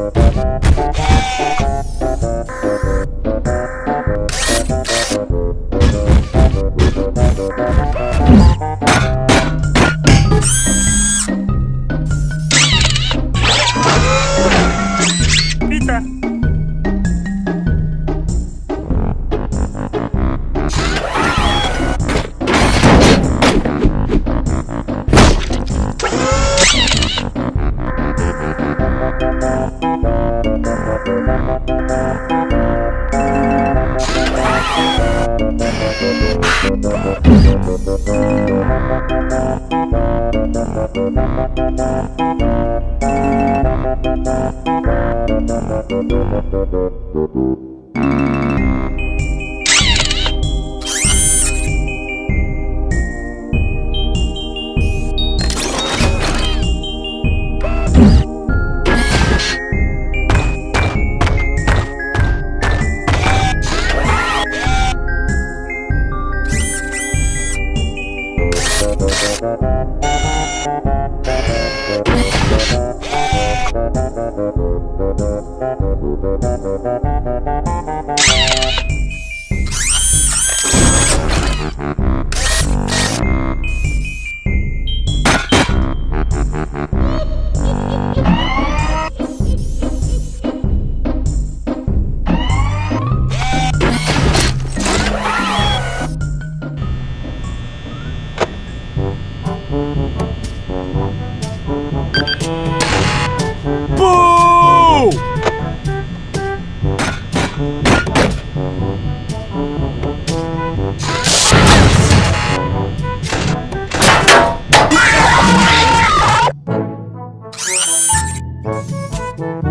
Thank you. Thank. Mm-hmm. Música